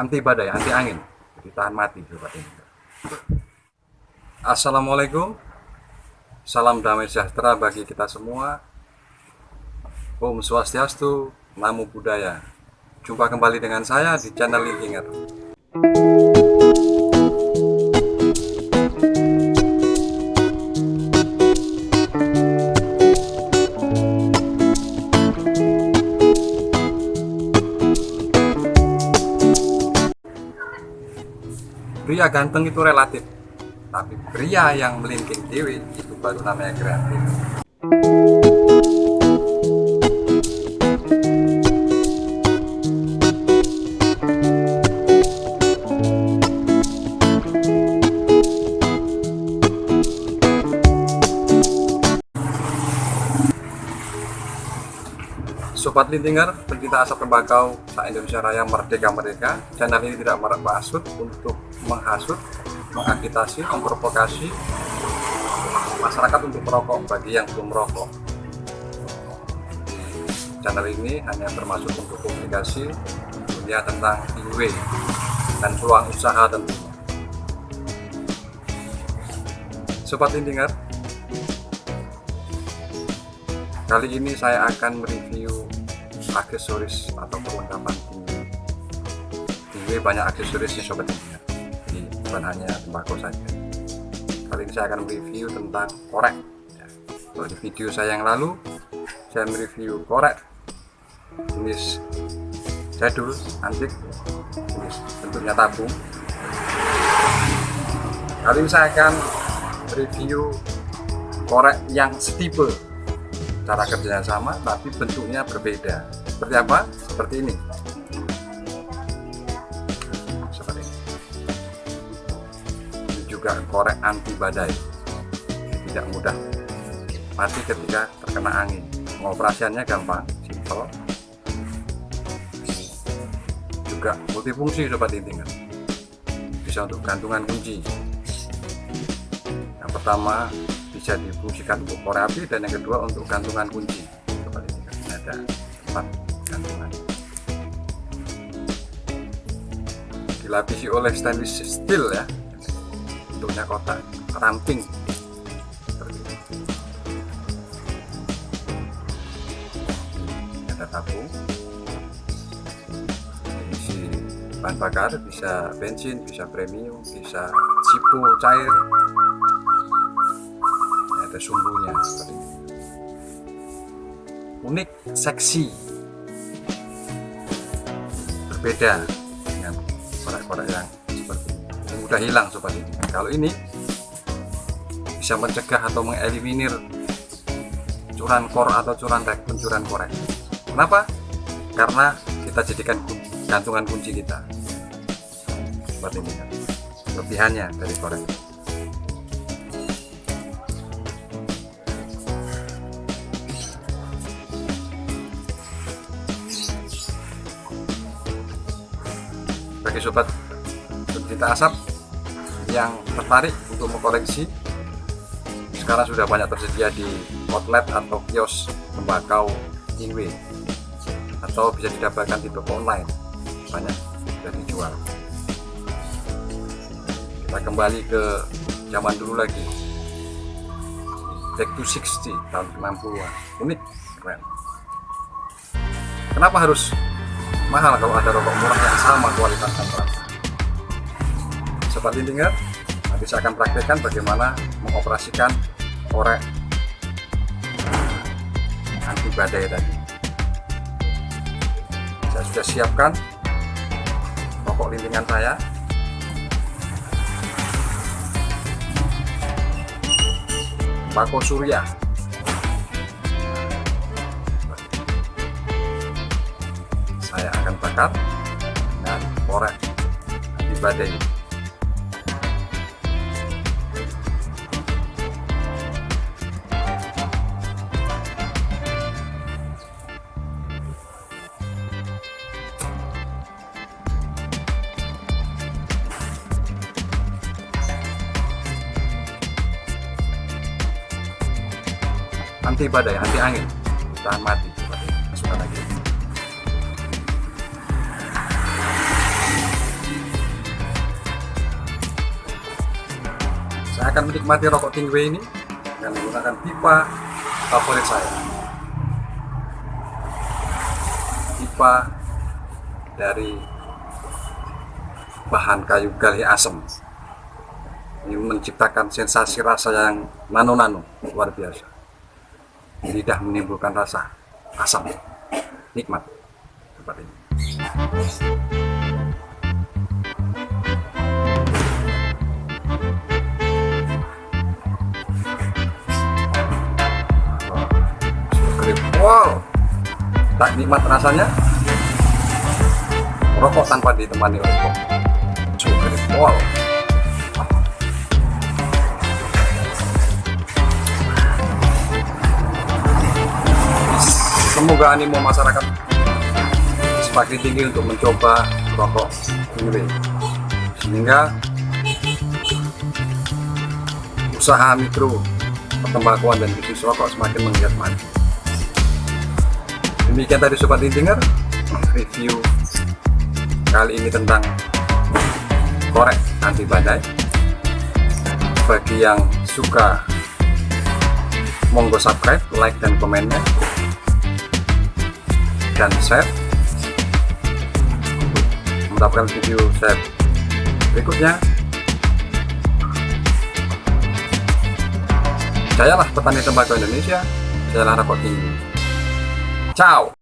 anti badai anti angin. Jadi tahan mati sobat ini. Assalamualaikum. Salam damai sejahtera bagi kita semua. Om Swastiastu Namo Buddhaya. Jumpa kembali dengan saya di channel Linkinger pria ganteng itu relatif tapi pria yang melingking dewi itu baru namanya kreatif. Sobat Lintinger, pencinta asap tembakau se-Indonesia Raya Merdeka Merdeka. Channel ini tidak bermaksud untuk menghasut, mengagitasi, memprovokasi masyarakat untuk merokok bagi yang belum merokok. Channel ini hanya termasuk untuk komunikasi dunia tentang IW dan peluang usaha tentunya. Sobat Lintinger Kali ini saya akan mereview aksesoris atau perlengkapan tinggi. Tinggi banyak aksesorisnya sobat Jadi bukan hanya tembakau saja. Kali ini saya akan mereview tentang korek. Ya. Kalau di video saya yang lalu, saya mereview korek jenis jadul, antik, jenis bentuknya tabung. Kali ini saya akan review korek yang setipe cara kerjanya sama tapi bentuknya berbeda seperti apa? seperti ini. Seperti ini. Ini juga korek anti badai. Tidak mudah. Mati ketika terkena angin. Pengoperasiannya gampang simple juga multifungsi sobat intinya. Bisa untuk gantungan kunci. Yang pertama bisa difungsikan untuk korek api dan yang kedua untuk gantungan kunci. Ini kan ada tempat dilapisi oleh stainless steel ya. Bentuknya kotak ramping. Ini ada tabung. Isi bahan bakar bisa bensin bisa premium bisa jipo cair. Ada sumbunya seperti ini. Unik seksi. Berbeda korek-korek yang seperti ini. Mudah hilang sobat ini kalau ini bisa mencegah atau mengeliminir curan kor atau curan pencurian korek. Kenapa? karena kita jadikan gantungan kunci kita. Seperti ini lebihannya dari korek bagi sobat pencinta asap yang tertarik untuk mengkoleksi sekarang sudah banyak tersedia di outlet atau kios tembakau Inwe atau bisa didapatkan di toko online. Banyak sudah dijual. Kita kembali ke zaman dulu lagi. Back to 60 tahun 60-an unik keren. Kenapa harus mahal kalau ada rokok murah yang sama kualitas dan sobat lintinger nanti saya akan praktekkan bagaimana mengoperasikan korek anti badai tadi. Saya sudah siapkan rokok lintingan saya. Bako surya. Saya akan bakar dengan korek anti badai anti badai, anti angin, tahan mati. Masukkan lagi. Saya akan menikmati rokok tingwe ini dengan menggunakan pipa favorit saya. Pipa dari bahan kayu galih asem ini menciptakan sensasi rasa yang nano-nano luar biasa lidah menimbulkan rasa asam nikmat seperti ini. Wow tak nikmat rasanya. Rokok tanpa ditemani oleh kopi wow semoga animo masyarakat semakin tinggi untuk mencoba rokok ini sehingga usaha mikro pertembakuan dan bisnis rokok semakin menggiat maju. Demikian tadi sobat intinger review kali ini tentang korek anti badai. Bagi yang suka monggo subscribe like dan komennya dan share. Mendapatkan video saya berikutnya. Sayalah petani tembakau Indonesia sayalah rokok tinggi ciao